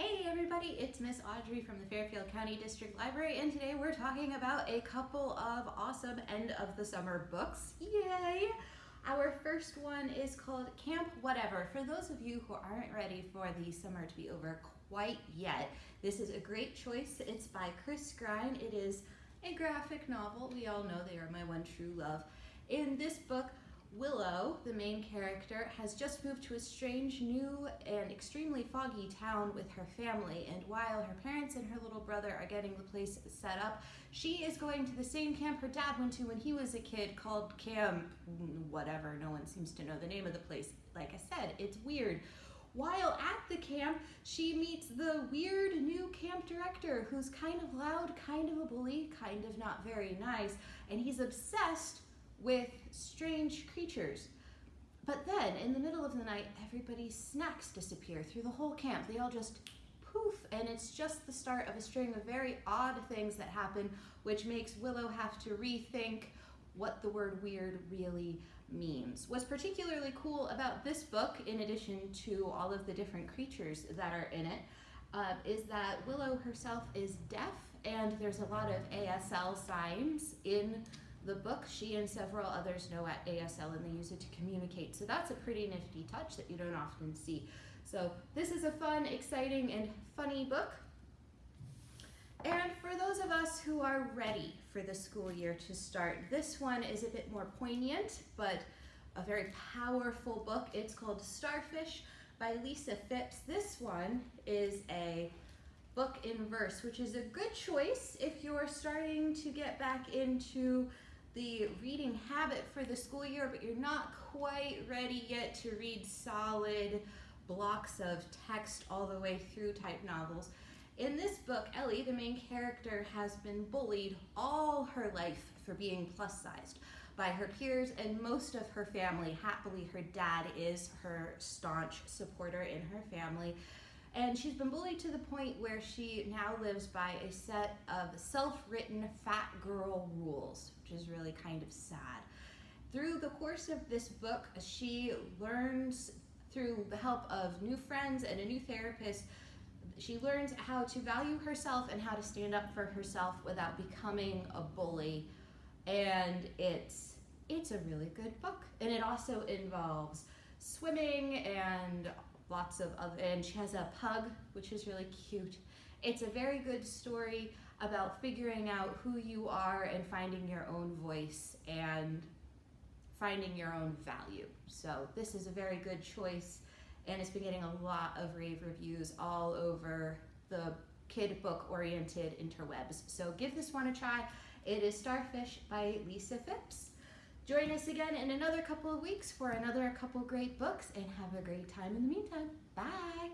Hey everybody, it's Miss Audrey from the Fairfield County District Library and today we're talking about a couple of awesome end of the summer books. Yay! Our first one is called Camp Whatever. For those of you who aren't ready for the summer to be over quite yet, this is a great choice. It's by Chris Grine. It is a graphic novel. We all know they are my one true love. In this Willow, the main character, has just moved to a strange, new, and extremely foggy town with her family, and while her parents and her little brother are getting the place set up, she is going to the same camp her dad went to when he was a kid called Camp whatever, no one seems to know the name of the place. Like I said, it's weird. While at the camp, she meets the weird new camp director who's kind of loud, kind of a bully, kind of not very nice, and he's obsessed with strange creatures. But then, in the middle of the night, everybody's snacks disappear through the whole camp. They all just poof, and it's just the start of a string of very odd things that happen, which makes Willow have to rethink what the word weird really means. What's particularly cool about this book, in addition to all of the different creatures that are in it, uh, is that Willow herself is deaf, and there's a lot of ASL signs in the book. She and several others know at ASL and they use it to communicate. So that's a pretty nifty touch that you don't often see. So this is a fun, exciting, and funny book. And for those of us who are ready for the school year to start, this one is a bit more poignant, but a very powerful book. It's called Starfish by Lisa Fipps. This one is a book in verse, which is a good choice if you're starting to get back into the reading habit for the school year, but you're not quite ready yet to read solid blocks of text all the way through type novels. In this book, Ellie, the main character, has been bullied all her life for being plus sized by her peers and most of her family. Happily, her dad is her staunch supporter in her family. And she's been bullied to the point where she now lives by a set of self-written fat girl rules, which is really kind of sad. Through the course of this book, she learns through the help of new friends and a new therapist, she learns how to value herself and how to stand up for herself without becoming a bully. And it's, it's a really good book. And it also involves swimming and lots of other, and she has a pug, which is really cute. It's a very good story about figuring out who you are and finding your own voice and finding your own value. So this is a very good choice and it's been getting a lot of rave reviews all over the kid book oriented interwebs. So give this one a try. It is Starfish by Lisa Fipps. Join us again in another couple of weeks for another couple great books and have a great time in the meantime. Bye.